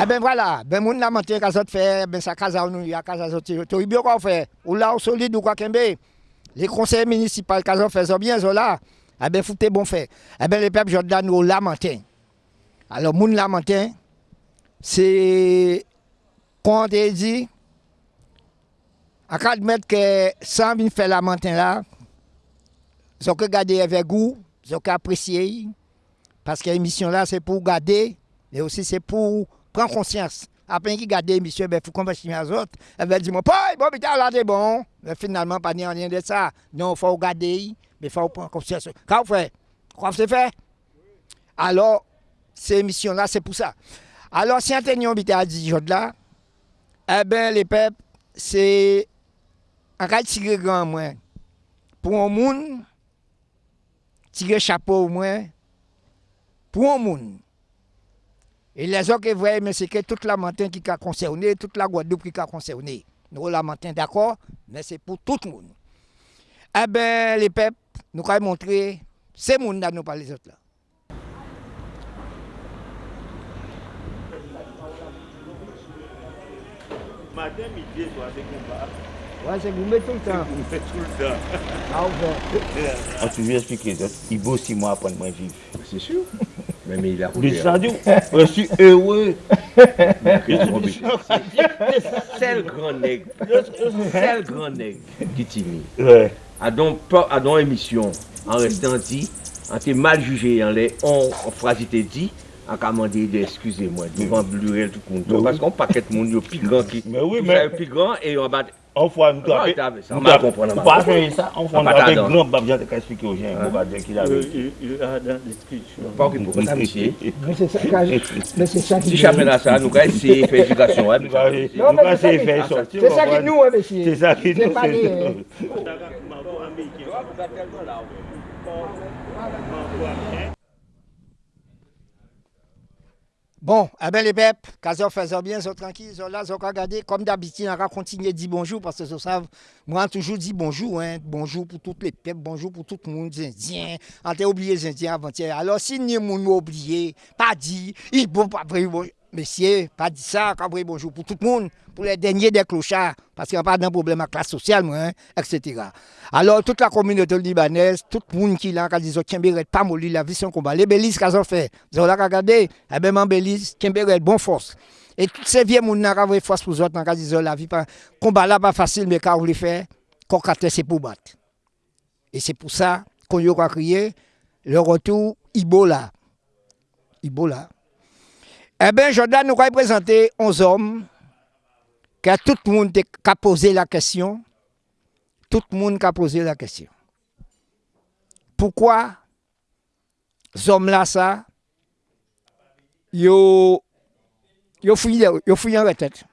Eh ben voilà, ben moun la mante kazot fè, ben sa kaza ou nou ya kaza zoti. To ibyo kwa fè, ou la ou solide ou kwa kembe. Les conseils municipaux kazot fè zo bien zo la, eh ben foute bon fè. Eh ben le pep jod la nou la mante. Alors moun la mante, se kon te di, akad met ke san vin fè la mante la, zo ke gade evè gou, zo ke apresye yi, paske emisyon la se pou gade, et aussi c'est pour pren konsyans. Apen ki gade misye, be fou konversyon an zot, be di mwen, poy, bon, bita la de bon. Be finalman, pa ni an rien de sa. Non, fò ou gade yi, be fò ou pren konsyans. Ka ou fè? Kwa fè fè? Alors, se misyon la, se pou sa. Alors, si an tenyon bita a di jod la, e eh ben, le pep, se an kal tigre gran mwen. Pou an moun, tigre chapo mwen, pou an moun. Et les autres voyaient, mais c'est que toute la montagne qui est concernée, toute la Guadeloupe qui est concernée. Nous, la montagne, d'accord, mais c'est pour tout le monde. Eh bien, les peuples, nous allons montrer, c'est monde là, nous pas les autres là. Matin, midi, toi, c'est combat. Ouais, c'est gourmet tout le temps. C'est tout le temps. Ah, ouais. On toujours expliqué, il beau six mois après moi vivre. C'est sûr. Mais, mais il a Le sadio, je suis heureux. seul grand nègre, seul grand nègre qui timide. Ouais. A donc donc émission en restant dit, en t'es mal jugé en les on en phrase t'es dit, en commandé d'excusez-moi, devant Blurel tout compte. Parce qu'on paquet de monde yo plus grand qui Mais oui, mais- ça, plus grand et on bat an fwa mtou apè, mtou apè sa, an fwa mtou apè glan bab jante ka espike ou jen, mou ba djen ki la ve. Il a dan diskwisyon. Pa ou ki mou kon sa misye. Mwen se sa ki... Si chapen a sa, nou ka ese fè edukasyon, wè. Nou ka ese fè sorti. Se sa ki nou, wè, mesye. Se sa ki nou, se nou. Mwen se sa ki nou, wè. Bon, eh bien les peuples, quand ils font bien, sont tranquilles, sont là, ils ont regardé. Comme d'habitude, on va continuer de dire bonjour parce que ils savent, moi, toujours dit bonjour, hein, bonjour pour toutes les peuples, bonjour pour tout le monde, les Indiens. On t'a oublié les Indiens avant-hier. Alors, si nous nous oublié, pas dit, il faut pas bonjour. Messieurs, pas dit ça, quand vous bonjour pour tout le monde, pour les derniers des clochards, parce qu'il n'y a pas de problème à classe sociale, hein, etc. Alors, toute la communauté libanaise, tout le monde qui là, quand ils ont Kimberet, pas molli la vie, son combat. Les Bélis, qu'ils ont fait, ont là regardé, eh bien, Bélis, Kimberet, bonne force. Et tous ces vieux gens qui ont force pour eux, quand ils ont la vie, combat là, pas facile, mais quand vous le fait, qu'on c'est pour battre. Et c'est pour ça qu'on a crié le retour Ibola. Ibola. Eh bien, Jordan nous a présenté 11 hommes que tout le monde a posé la question. Tout le monde a posé la question. Pourquoi ces hommes-là, ça, ils ont fouillé en retraite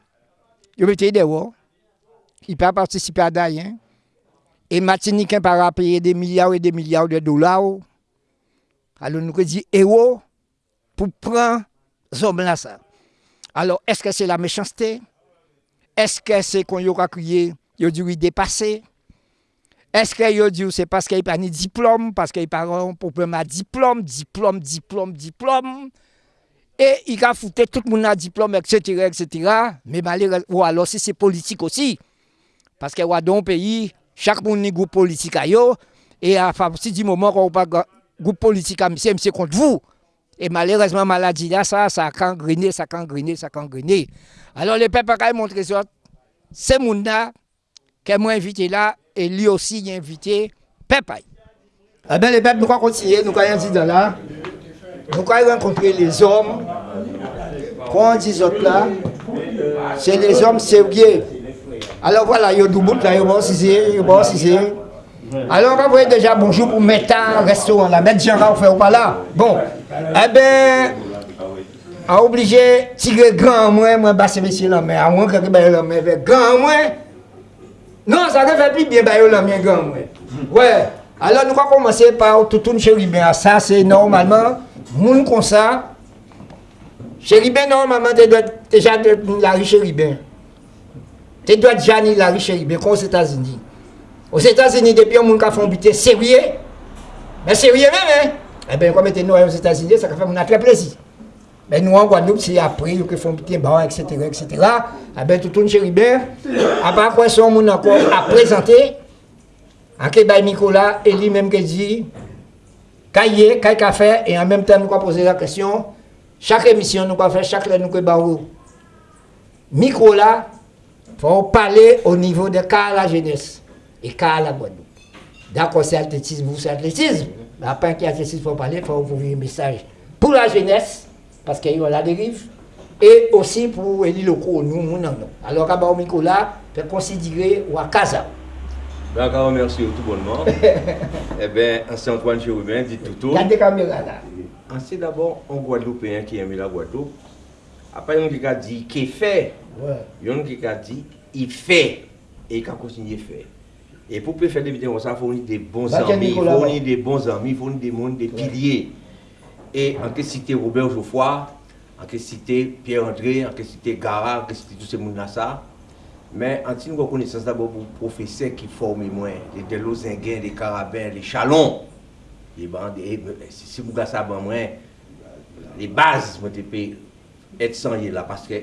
Ils ont été dehors. Ils n'ont pas participé à rien. Et Martinique n'a pas payer des milliards et des milliards de dollars. Alors nous avons dit, héros, pour prendre zom la sa. Alors, eske se la mechanstè? Eske se kon yo kakouye, yo di wè depase? Eske yo di wè se paske y pa ni diplom, paske y pa ron problem a diplom, diplom, diplom, diplom, e y ka foute tout moun a diplom, etc., etc., me malè wè alò se se politik osi, paske wè don peyi, chak moun ni goup politik a yo, e a fa si di mouman wè wè pa goup politik a mse mse kont vou, Et malheureusement, maladie là, ça, ça a gangréné, ça a ça a. Alors les peuples ont montré ça. C'est mon là, que moi invité là, et lui aussi il a invité peuple. Eh bien, les peuples, nous allons continuer, nous allons dire là. Nous allons rencontrer les hommes. Quand on dit autres là, c'est les hommes sérieux. Alors voilà, il y a du bout là, il y a bon il y a bon. Alors, on voyez déjà bonjour pour Métan, restaurant là. Maître Jean fait ou pas là. Bon, eh bien, a obligé tirer grand moins, moi, basser monsieur la main. À moins que baille la main, grand moins. Non, ça ne fait plus bien baille la main, grand moins. Ouais. Alors, nous allons commencer par tout une chéribin. Ça, c'est normalement, moun comme ça. Chéribin, normalement, tu dois déjà la riche chéribin. Tu dois déjà la riche chéribin, comme aux États-Unis. Aux États-Unis, depuis un monde qui a fait buter sérieux, mais sérieux même, hein? Eh bien, comme nous aux États-Unis, ça fait mon très plaisir. Ben nous en Guadeloupe, c'est après, ils font petit bar, etc., etc. Ah ben tout le monde chéribert. Après quoi, son monde encore à présenter. En Québec, Nicolas, et lui-même qui dit, cahier, cahier café, et en même temps, nous allons poser la question. Chaque émission, nous allons faire, chaque nous allons micro là, pour parler au niveau de à la jeunesse et car la Guadeloupe. D'accord, c'est athlétisme, vous c'est athlétisme. Mais après qu'il y a athlétisme pour parler, il faut ouvrir un message pour la jeunesse, parce qu'il y a la dérive, et aussi pour les locaux, nous, nous, non, non. Alors, à Nicolas, peut considérer ou à Casa. Donc, on remercie tout bonnement. eh bien, ancien Antoine Jérôme, dit tout tout. Regardez caméra là. Ancien d'abord, un Guadeloupéen qui aime la Guadeloupe. Après, on qui a dit qu'il fait. Ouais. Il y a qui a dit il fait. Et il a continué à faire. Et pour faire des vidéos, ça faut des bons bah, amis, fournit des bons amis, il faut des mondes, des piliers. Et en que cité Robert Geoffroy, en que cité Pierre-André, en que cité Gara, en que cité tous ces gens-là, ça. Mais en que reconnaissance d'abord pour les professeurs qui forment moins, les Delozinguins, les Carabins, les Chalons, les bandes, eh, eh, si vous avez ça, les bases, moi, mon être sans y là, parce que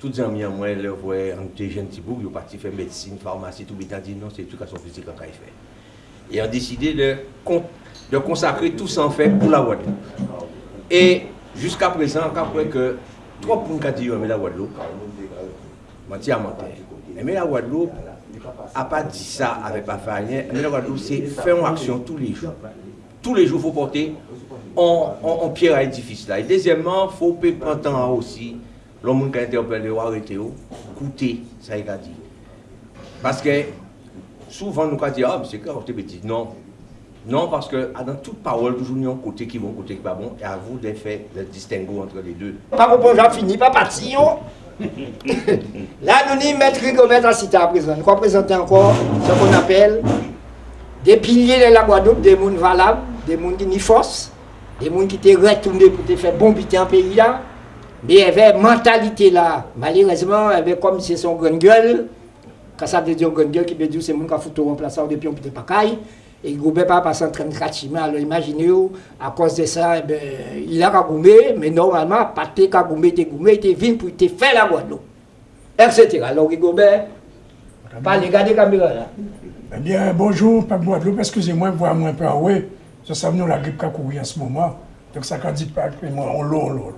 tous les amis, moi, leur voient un petit jeune petit bout, ils sont partis faire médecine, pharmacie, tout, ont dit non, c'est éducation physique qu'on fait. Et ont décidé de, con- de consacrer tout ça en fait pour la Guadeloupe. Et jusqu'à présent, après que trois points qui dit mais la Guadeloupe, menti à mentir. Mais la Guadeloupe n'a pas dit ça avec pas rien. Mais la Guadeloupe, c'est faire une action tous les jours. Tous les jours, il faut porter en, en, pierre à édifice là. Et deuxièmement, il faut prendre temps aussi. L'homme qui a interpellé ou arrêté, écouter ça il a dit. Parce que souvent nous avons dit, ah, mais c'est clair, c'est petit. Non. Non, parce que ah, dans toute parole, toujours il y a un côté qui est bon, côté qui n'est pas bon. Et à vous de faire le distinguo entre les deux. Pas pour j'ai fini, pas parti. Là, nous n'y mettre Rigobert à cité à présent. Nous présenter encore ce qu'on appelle des piliers de la Guadeloupe, des gens valables, des gens qui n'y force, des gens qui étaient retournés pour te faire bombiter en pays là. Mais il y avait mentalité là. Malheureusement, avait comme c'est son grande gueule. Quand ça veut dire grande gueule, qui veut dire c'est gens qui ont foutu remplaçant depuis on peut pas caille. Et Goubet pas passé en train de cracher. Alors imaginez, à cause de ça, eh ben, il a goumé, mais normalement, pas te goumé, te goumé, venu pour te faire la Guadeloupe. Etc. Alors Goubet, pas les garder caméra là. Eh bien, bonjour, Peuple Guadeloupe. Excusez-moi, voir moi un peu à ouais. Je sais que la grippe qui a couru en ce moment. Donc, ça quand dit pas que moi, on l'eau,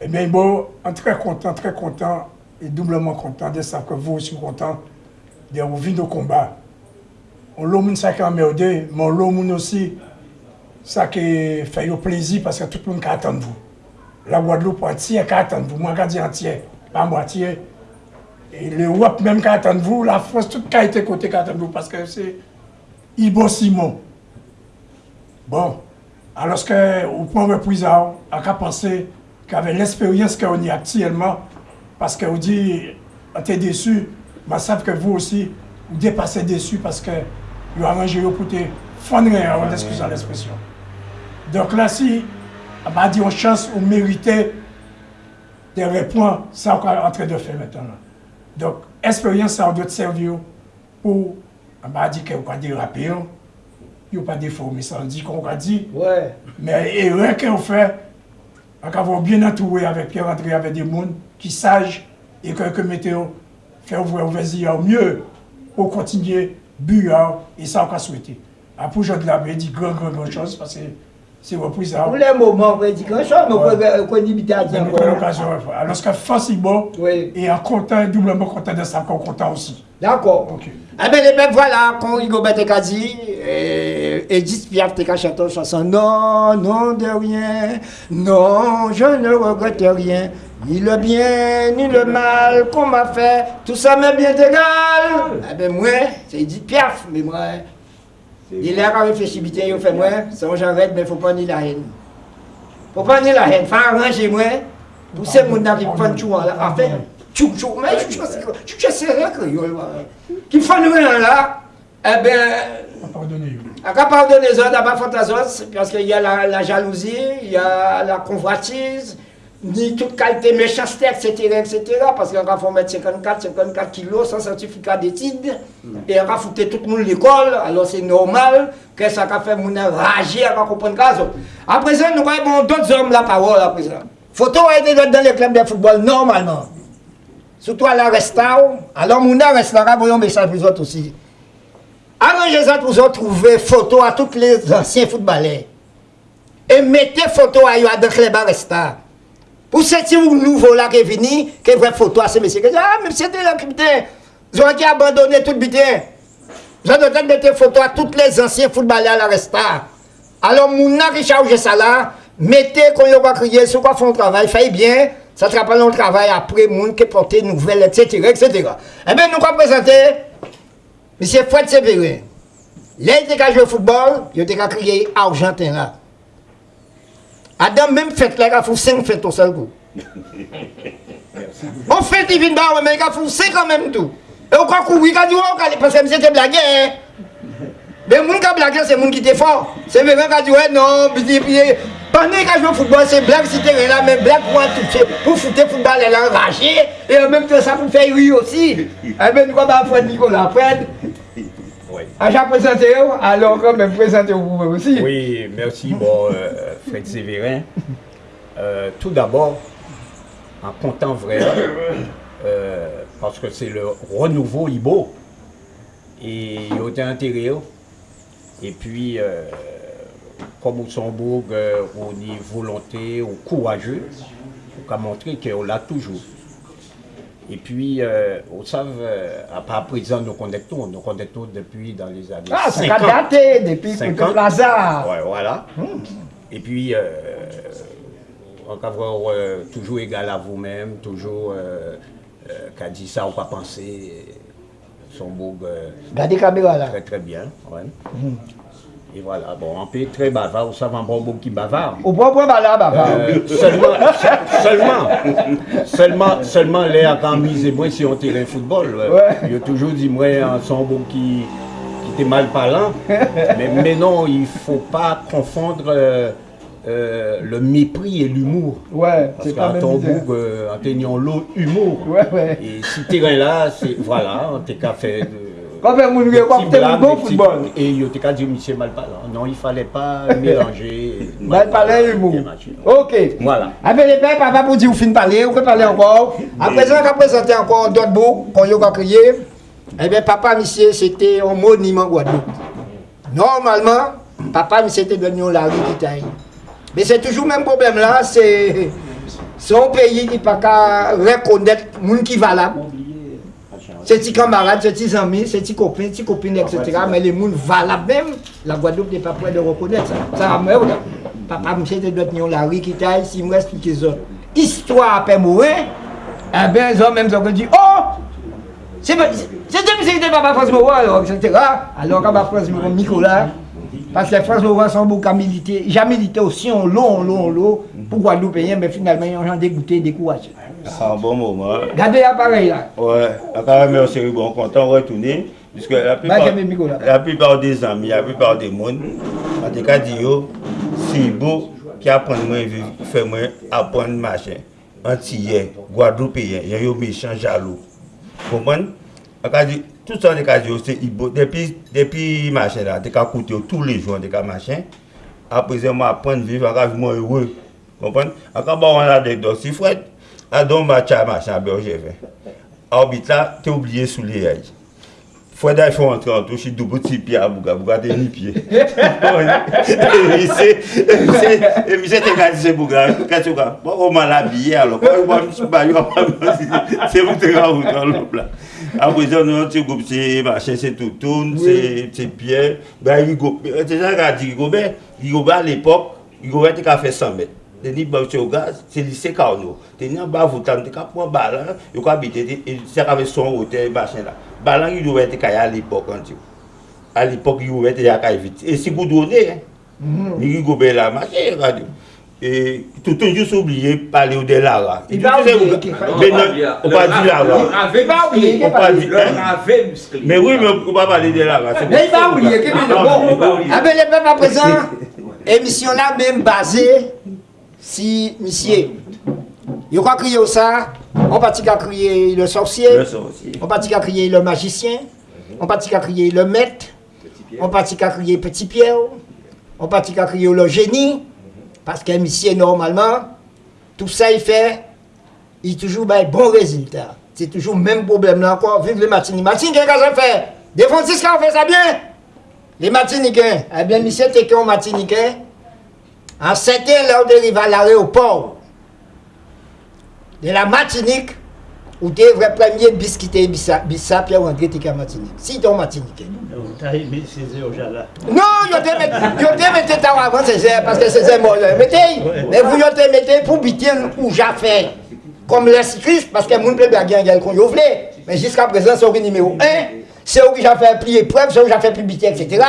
Ebyen, eh bon, an tre kontan, tre kontan, e doubleman kontan, de sa ke vou sou kontan, de ou vi nou komba. On lou moun sa ki an merde, man lou moun osi, sa ki fè yo plezi, paske tout moun ka atan vou. La Guadeloupe entier ka atan vou, mwen ka di entier, pa mwatier. E le wap menm ka atan vou, la France tout ka ete kote ka atan vou, paske se Ibo Simon. Bon, aloske ou pou repriza ou, a ka panse, qui avait l'expérience qu'on y a actuellement, parce qu'on dit, on était déçu, mais savent que vous aussi, vous dépassez déçu parce que vous arrangez pour te fondre, on excuse l'expression. Donc là, si on a dit une chance, on méritait de répondre ça qu'on est en train de faire maintenant. Donc, expérience, ça doit servir pour, on va dire qu'on va déraper, il n'y a pas déformé, ça on dit qu'on va dire, Ouais. mais erreur qu'on fait, ak avon bien atouwe avèk pi rentre avè de moun ki saj e kèkè meteo fè ouvre ouvezi yaw mye ou kontinye bu yaw e sa ou ka souwete. Apou jòd la be di gran gran gran chos, pase que c'est repris ça. Pour les moments, on dit grand chose, mais on peut dire à dire a l'occasion. Alors forcément, Oui. et en content, doublement content de ça, qu'on content aussi. D'accord. Ok. Eh bien, les peuples, voilà, quand dit, et Edith Piaf te chanté une chanson, non, non de rien, non, je ne regrette rien, ni le bien, ni le mal qu'on m'a fait, tout ça m'est bien égal. Eh bien, moi, c'est Edith Piaf, mais moi, il à réfléchir, bien, il fait moi, c'est un j'arrête, mais il ne faut pas ni la haine. Il ne faut pas ni la haine, il faut arranger moi, pour ces gens qui font tout, là, enfin, tout, tout, mais je suis sérieux, créole, voilà. qui font rien là, eh bien, Pardonnez. à de les autres, pas fantasos, parce qu'il y a la, la jalousie, il y a la convoitise, ni toute qualité méchanceté, etc., etc., parce qu'on va mettre 54, 54 kilos sans certificat d'études, et on va foutre tout le monde à l'école, alors c'est normal que ça va faire mon rager, on va comprendre ça. À présent, nous avons d'autres hommes la parole, à présent. Photo a été dans les clubs de football normalement. Surtout à la restaurant. Alors, mon restaurant, vous un message pour vous autres aussi. Arrangez ça pour vous trouver photo à tous les anciens footballeurs. Et mettez photo à eux dans le club Pour ce nouveau là qui est venu, qui vraie photo à ces messieurs. Ah, si c'était là, putain. Ils ont abandonné tout le butin. Vous avez de mettre photo à tous les anciens footballeurs à la resta. Alors, mon qui charge ça là, mettez quand il va crier, sur quoi font un travail, faites bien, ça te rappelle un travail après, moun qui porte nouvelles, etc., etc. Eh bien, nous allons présenter? M. Fred Sévérin. Là, il était jouer au football, il était crier Argentin là. Adam même fête, là, il a fait 5 fêtes au seul coup. On fête, il vient bah, mais il a fait 5 quand même tout. Et on croit qu'on oui, quand il a dit, parce que c'était blagué. Mais les gens qui blaguent, c'est les gens qui étaient forts. C'est les gens qui ont dit, ouais, non, pendant que je joue football, c'est blague si t'es là, mais blague pour toucher, pour foutre football, elle est enragée. Et en même temps, ça pour faire rire aussi. Et bien, nous, on va Nicolas Fred. À chaque présenté, alors quand même présenter vous aussi. Oui, merci, bon, euh, Fred Sévérin. Euh, tout d'abord, en comptant vrai, euh, parce que c'est le renouveau Ibo, et il y a été intérêt. Et puis, euh, comme au Luxembourg, on est volonté, on courageux, on a montré qu'on l'a toujours. Et puis, euh, on savent, euh, à part présent, nous connectons, nous connectons depuis dans les années Ah, ça 50. a daté depuis 50. Plaza. Ouais, voilà. Et puis, euh, avoir euh, toujours égal à vous-même, toujours euh, euh, qu'a dit ça, on va penser. Son beau, euh, Regardez la caméra là. très très bien. ouais. Et voilà, bon, on peut être très bavard, vous savez un bon qui bavard. Au point point là, baba. Euh, seulement, se- seulement, seulement, seulement les à quand misé moi si on terrain football. euh, Ouais. A toujours dit moi un son beau qui, qui était mal parlant. mais, mais non, il faut pas confondre euh, euh, le mépris et l'humour. Ouais, Parce qu'à euh, en tenant l'eau, humour. Ouais, ouais. Et si terrain là, c'est voilà, on t'es qu'à faire. Quand même, on a coopté un bon football. Et il a dit monsieur Malpalin. Non, il ne fallait pas mélanger Malpalin et humour. Non. Ok. Voilà. Après, les pères, papa, pour dire, vous finissez parler, vous pouvez parler encore. Après ça, on a présenté encore d'autres mots qu'on a crié. Eh bien, papa, monsieur, c'était un monument Guadeloupe. Normalement, papa, monsieur, était devenu la rue d'Italie. Mais c'est toujours le même problème là, c'est un pays qui ne peut pas reconnaître les gens qui valable. Se ti kamarade, se ti zami, se ti kopine, ti kopine, etc. Men le moun va la bem, la Guadouk de pa pre de rekonet sa. Sa mè ou la. Papa mwen se te dot nyon la rikitay, si mwen esplike zon. Histoire apè mouè, e ben zon mèm zon kon di, oh! Se te mwen se te papa Frans Moura, etc. Alors kama Frans Moura, Mikola, parce que France Moreau sont beaucoup à militer, j'ai milité aussi en lot, en lot, en lot, pour Guadeloupéens, mais finalement, ils ont dégoûté, découragé. Un bon moment. Regardez l'appareil là. Ouais, quand même, merci, bon, content de retourner. Puisque la plupart, la plupart des amis, la plupart des monde, en tout cas, c'est beau qui apprend moi, vivre, fait moi apprendre machin. Antillais, Guadeloupéen, il y a eu méchant jaloux. Vous comprenez? Tout sa de ka diyo se ibo, depi, depi machen la, de ka koute yo tou le joun de ka machen, apreze mwa apren viv, akav mwen ewe, kompon? Akav ba wan la dek do si fred, adon mwa chay machen a berje ven. A obit la, te oubliye sou le yay. Fred a yon rentre an tou, si doubo ti piye a bouga, bouga te ni piye. E mise te gadi se bouga, kati ouka, mwa oman la biye alo, kwa yon mwa misi bayo, se mwen te gadi ouka lop la. Apwese nou se goup se vache, se toutoun, se pier, ba yi goup. Se jan gadi yi goube, yi goube al epok, yi goube te ka fe 100 met. Te ni bavche ou gaz, se lise ka ou nou. Te ni an bavoutan, te ka pon balan, yo ka bite, se ka ve son ote, vache la. Balan yi goube te kaya al epok an ti ou. Al epok yi goube te ya ka evite. E si goudone, mm-hmm. ni yi goube la mache, yi gadi ou. Et tout le juste oublié parler de Lara. Il va oublier Mais non, on va dire Lara. Va oublier On dire. Mais oui, mais on va parler de Lara. Mais il va oublier oublier. Ah les peuples à présent, émission là même basée si monsieur. Il va crier ça, on va crier le sorcier, Le sorcier. on va crier le magicien, on va crier le maître, on va crier petit Pierre, on va crier le génie, Parce qu'un monsieur, normalement, tout ça, il fait, il toujours un bon résultat. C'est toujours le même problème là encore. Vive les Martiniques. Martinique, qu'est-ce qu'on fait Des Francisques, on fait ça bien Les Martiniquais. Eh bien, monsieur, t'es qu'un Martiniquais. En 7 ans, là, on arrive à l'aéroport de la Martinique, où tu es vrai premier bis qui t'est bis, bis, puis on Martinique. Si tu es Martiniquais. Non, yo te mette, yo te mette ta avant Césaire, parce que Césaire mort. Mettez, mais vous yo te mettez pour biter ou j'ai fait. Comme cyclistes, parce que moun peut bien gagner qu'on yo. Mais jusqu'à présent, c'est au numéro 1. C'est où que j'ai fait plier preuve, c'est où j'ai fait publicité, etc.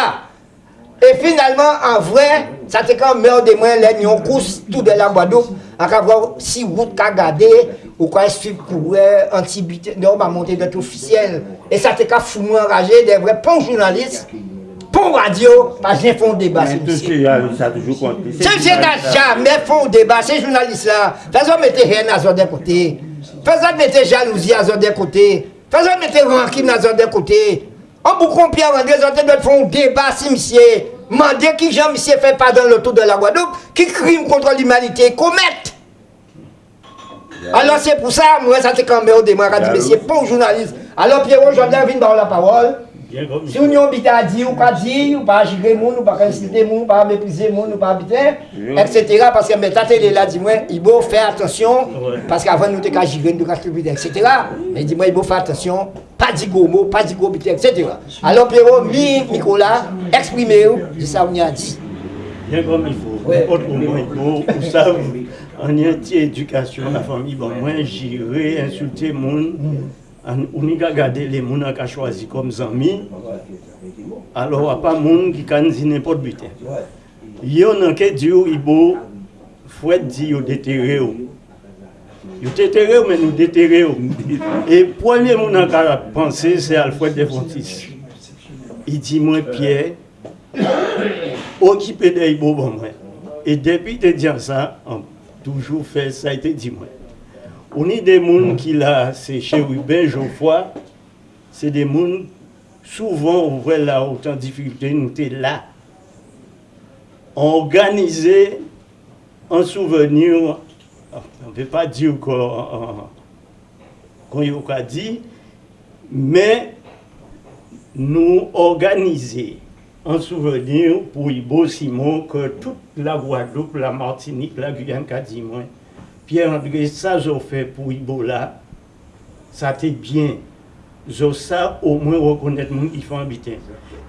Et finalement, en vrai, ça te quand meurt de moi, les nions course tout de la Guadeloupe, Ak avon si wout ka gade, ou ka esup kouwe, antibite, nou ba monte det ofisiyel. E sa te ka foun mwen raje devre pon jounalist, pon radio, pa jen fon deba se msye. Se msye nan jamen fon deba, se jounalist la, fezon mette hen a zon de kote, fezon mette jalouzi a zon de kote, fezon mette rankim a zon de kote, an pou kompye an de zon de fon deba se msye. Mandez qui Jean monsieur fait pas dans le tour de la Guadeloupe, qui crime contre l'humanité commettent. Alors c'est pour ça, moi, ça c'est quand même au démarrage, dit, monsieur, bon journaliste. Alors Pierrot Jordan vient dans la parole. Si on habite à dire ou pas dire, ou pas gérer moun, ou pas insulter moun, ou pas mépriser moun, ou pas habiter, etc. Parce que mais ta télé là, dis-moi, il faut faire attention, parce qu'avant nous t'es qu'à gérer, nous etc. Mais dis-moi, il faut faire attention, pas dit gros mots, pas dit gros bité, etc. Alors Pierrot, mi Nicolas, exprimez c'est ça qu'on a dit. Bien comme il faut. Ouais. Autrement, il faut, vous savez, en y éducation, la famille, bon, moi, j'irai insulter mon. An, ou ni ka gade le moun an ka chwazi kom zami, alo apan moun ki kan zine pot biten. Yo nan ke diyo ibo, fwet diyo detere yo. Il. Ils déterré, mais nous déterré. Et le premier monde qui a pensé, c'est Alfred Desfontis. Il dit, moi, Pierre, occupé des beaux bon moi. Et depuis de dire ça, on toujours fait ça été dit moi. On est des gens qui là, c'est chez Ruben Geoffroy, c'est des gens souvent on voit là autant de difficultés, nous sommes là. Organisé en souvenir, on ne peut pas dire qu'on qu'on y a dit, mais nous organiser en souvenir pour Ibo Simon que toute la Guadeloupe, la Martinique, la Guyane, qu'a dit moi, Pierre-André, ça j'ai fait pour Ibo là, ça t'est bien. Je ça au moins reconnaître font habiter.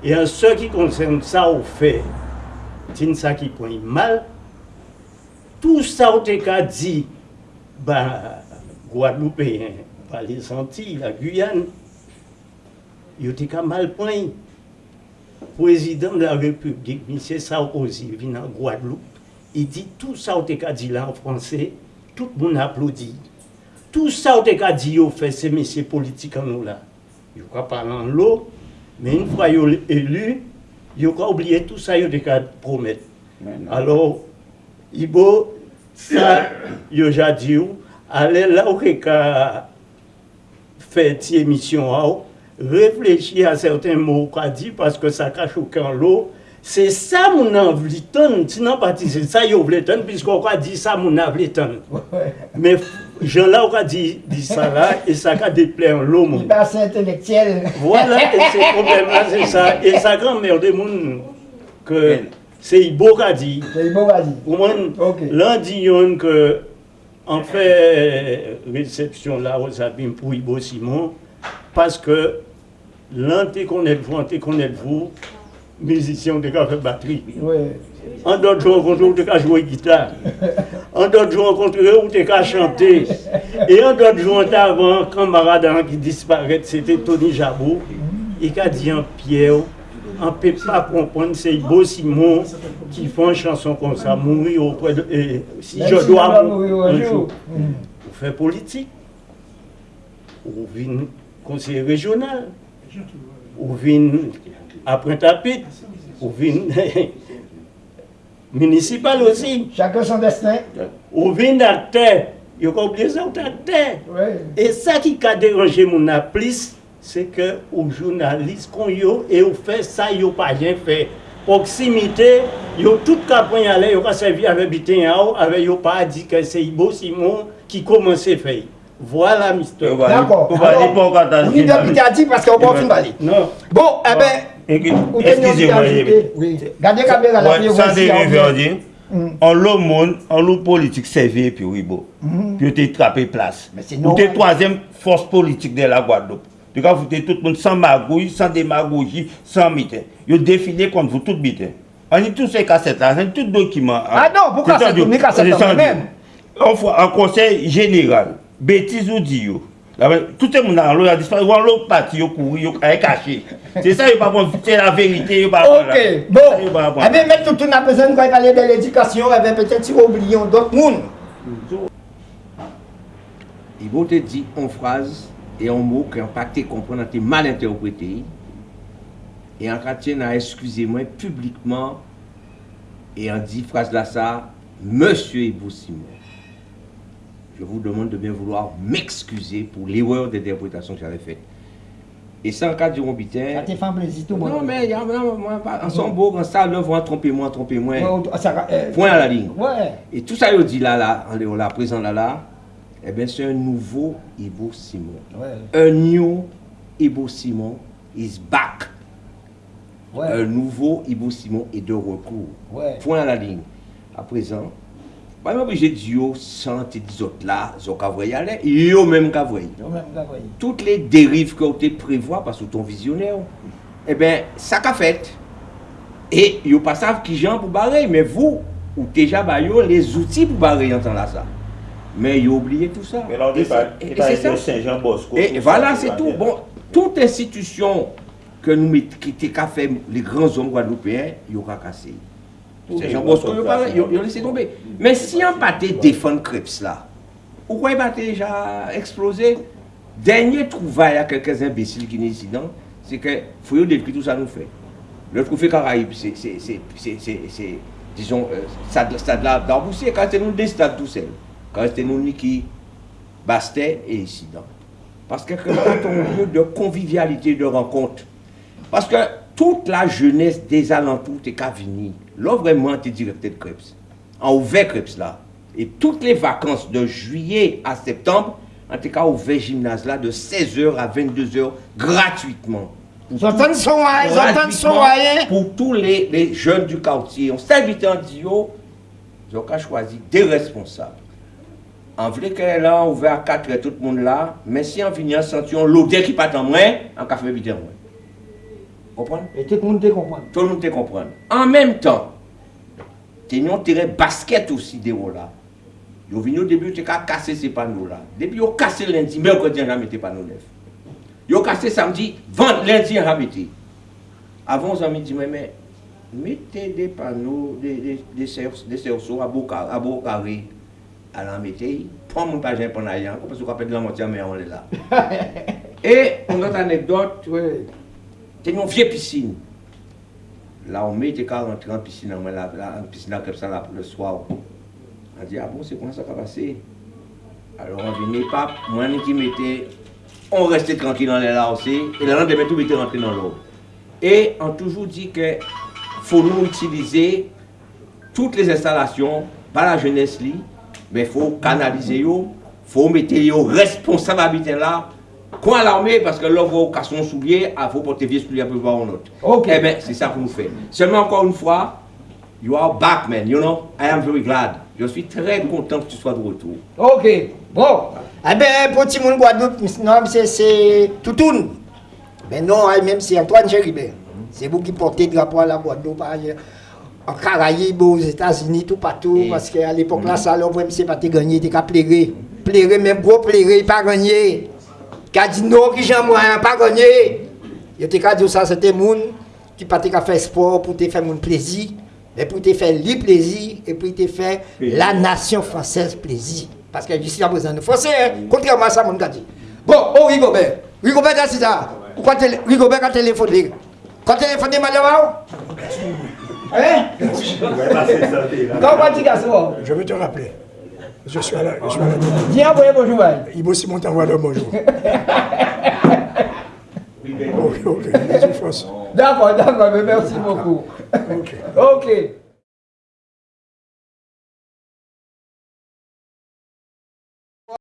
Et en ce qui concerne ça au fait, c'est ça qui point mal. Tout ça au qu'à dit, bah, Guadeloupéen, bah, les Antilles, la Guyane, il était mal point président de la République, M. Sarkozy, vient en Guadeloupe, il dit tout ça au qu'à dit là en français, tout le monde applaudit. Tout ça au qu'à dit, il fait ces messieurs politiques en nous là. Il ne pas en l'eau, mais une fois il est élu, il n'a oublié tout ça, il a promettre. Alors, Ibo, sa yo jadi ou, ale la ou ke ka fè ti emisyon a ou, reflechi a certain mou ka di, paske sa ka choukan lou, se sa moun an vliton, ti nan pati se sa yo vliton, pisko ou ka di sa moun an vliton. Me jen la ou ka di, di sa la, e sa ka deple an lou moun. Iba se intelektyel. Voilà, e se problem la se sa, e sa kan merde moun ke... c'est Ibo qui a dit. C'est bon, vas-y. Au moins, Ok. l'un dit yon que fait réception là aux abîmes pour Ibo Simon parce que l'un te connaît vous, un te connaît vous, musicien de fait batterie. Oui. En d'autres jours, où tu as joué guitare. En d'autres jours, où tu as chanté. Et en d'autres jours, avant, camarade hein, qui disparaît, c'était Tony Jabot. Il a dit en Pierre, on ne peut pas comprendre, c'est Beau Simon qui fait une chanson comme ça, mourir auprès de. et si Même je si dois on mourir un jour. jour, vous faites politique, ou vin conseiller régional, ou vin après tapit, ou vin municipal aussi, Chacun son destin. ou vin acteur, il faut oublier ça, ou acteur. Oui. Et ça qui a dérangé mon plus, se ke ou jounalist kon yo e ou fe sa yo pa jen fe. Proksimite, yo tout ka pon yale, yo ka sevi ave biten ya ou, ave yo pa di ke se Ibo Simon ki komanse fey. Voilà, mister. D'accord. On va aller pour Gata. On est Gata parce qu'on va finir. Non. Bon, eh ah, ben. Excusez-moi. Oui. Gardez la caméra là. Ça, c'est Riverdier. Mm. On l'eau monde, on l'eau politique servi puis oui, bon. Mm-hmm. Puis on t'a trappé place. Ou non. t'es troisième force politique de la Guadeloupe. Yo ka vote tout moun san magouj, san demagoji, san miten. Yo defile kont vou tout miten. An ni tout se kaset la, an ni tout dokiman. Ah non, ah, pou kaset ou ni kaset an men. An konsey general, betis ou di yo. Ah tout e moun an lò, an lò pati yo kouri, yo kare kache. Se sa yo pa bon, se la verite yo pa bon la. Ok, bon. Ebe met toutou na pezen kwa yon pale de l'edikasyon, ebe petè ti oubliyon dot moun. Ibo te di an fraz, et en mot qui été compris, ont été mal interprété. Et en tient à excusez-moi publiquement et en dit phrase là ça, Monsieur Ibo Simon, je vous demande de bien vouloir m'excuser pour l'erreur d'interprétation que j'avais faite. Et sans cas du Rombitin. Ça te fait un plaisir, tout Non, mais il y a vraiment, en son beau, en ça, l'œuvre, trompez-moi, trompez-moi. Ça, euh, Point à la ligne. Ouais. Et tout ça, il dit là, là, en là, présent là, là, eh bien, c'est un nouveau Ibo Simon. Ouais. Un new Ibo Simon is back. Un nouveau Ibo Simon est de recours. Ouais. Point à la ligne. À présent, pas même obligé de dire, sans dire autres là, voye aller, yo même ouais. Toutes les dérives que tu prévois parce que ton visionnaire, eh bien, ça qu'a fait. Et yo pas savent qui gens pour barrer, mais vous, ou déjà bah, les outils pour barrer en temps là ça. Mais il a oublié tout ça. Mais là, on et c'est ça. Saint-Jean-Bosco. Et voilà, c'est tout. Bon, toute institution que nous qui qu'a fait les grands hommes guadeloupéens, il aura cassé. Saint-Jean-Bosco, il a laissé tomber. Mais si on partait défendre Krebs là, pourquoi il partait déjà exploser Dernier trouvaille à quelques imbéciles qui nous dans, c'est que faut décrire tout ça nous fait. Le trophée Caraïbe, c'est, disons, ça, ça, ça, ça, quand c'est nous des stades tout seuls. Quand c'était nous Niki, Bastet et ici, non Parce que quand on lieu de convivialité, de rencontre, parce que toute la jeunesse des alentours t'es qu'à venir. Là, vraiment, t'es directeur de Krebs. En ouvert Krebs là. Et toutes les vacances de juillet à septembre, en tout cas, ouvert gymnase là de 16h à 22h gratuitement. Son son. Pour tous les, les jeunes du quartier. On s'est invité en Dio, ils ont qu'à choisir des responsables. An vle ke la, ouve a katre tout moun la, men si an vinyan sentyon lode ki patan mwen, an ka fwe biten mwen. Kompran? E tout moun te kompran. Tout moun te kompran. An menm tan, tenyon tere basket osi de ou la. Yo vini au début, tu as cassé ces panneaux-là. Depuis, ils ont cassé lundi, mercredi, ils ont mis des panneaux neufs. Ils ont cassé samedi, vendredi, lundi, ils ont mis. Avant, ils ont dit, mais mettez des panneaux, des, des, des, cerceaux à beau carré, alan metey, pon moun pa jen pon a yanko, pwese wap pedi lan moti an men an le la. E, an not anekdot, te yon vie piscine. La ou me te ka rentre an piscine an men la, an piscine an kep sa la pou le swa ou. An di, a bon, se kon sa ka pase? Alors an vini pap, mwen ni ki mette, on reste tranquille an le la osi, e la nan de metou mette rentre nan l'ou. E, an toujou di ke, foun nou itilize, tout les installasyon, ba la jenes li, mais faut canaliser yo, faut mettre yo responsabilité là, quoi l'armée parce que là vous cassez son soulier, il faut porter vieux soulier pour voir un autre. Ok. Eh bien, c'est ça qu'on fait. Seulement encore une fois, you are back man, you know, I am very glad. Je suis très content que tu sois de retour. Ok, bon. Eh bien, pour tout le monde Guadeloupe, non, c'est- c'est Toutoun. Ben non, hein, même c'est Antoine Géribert. C'est vous qui portez le drapeau à la Guadeloupe, ailleurs. En Caraïbes, aux États-Unis, tout partout. Et- Parce qu'à l'époque, là, ça, l'homme, c'est pas te gagner, t'es qu'à plairer. Plairer, même gros plairer, pas dit non, qui j'en moyen, pas gagner. Yo te qu'à dire ça, c'était moun qui pas qu'à faire sport pour te faire mon plaisir, mais pour te faire lui plaisir et pour te faire la nation française plaisir. Parce que jusqu'à présent, nous français, hein, contrairement à ça, mon gars dit. Bon, oh Rigobert, Rigobert, c'est ça? Rigobert a téléphoné? Quand téléphoné, madame, hein? Comment tu as ça Je vais te rappeler. Je suis à la, je suis à la Dis envoyez bonjour. hein. Ibo Simon t'envoie le bonjour. ok, ok. D'accord, d'accord, mais merci beaucoup. Ok. Ok.